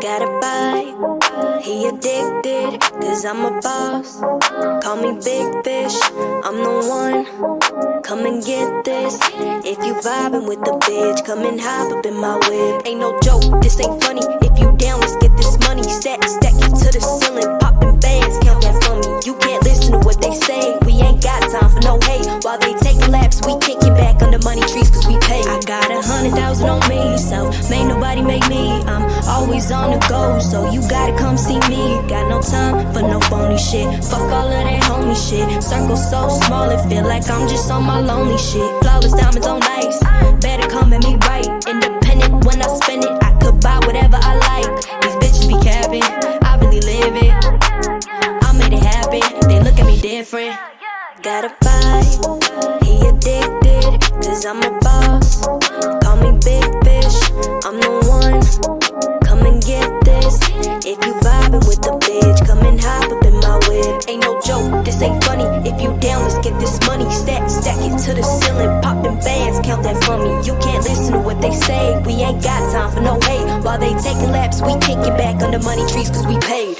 Got a buy. he addicted, cause I'm a boss. Call me Big Fish, I'm the one. Come and get this. If you vibing with the bitch, come and hop up in my whip. Ain't no joke, this ain't funny. If you down, let's get this money. Stack, stack it to the ceiling, popping bands, count that for me. You can't listen to what they say, we ain't got time for no hate. While they take laps, we can't thousand on me, so may nobody make me. I'm always on the go, so you gotta come see me. Got no time for no phony shit. Fuck all of that homie shit. Circle so small, it feel like I'm just on my lonely shit. Flawless diamonds on ice, better come at me right. Independent when I spend it, I could buy whatever I like. These bitches be capping, I really live it. I made it happen, they look at me different. Got a vibe, he addicted, cause I'm a boss. this ain't funny. If you down, let's get this money. Stack, stack it to the ceiling. Pop them bands, count that for me. You can't listen to what they say. We ain't got time for no hate. While they taking laps, we kicking back under money trees cause we paid.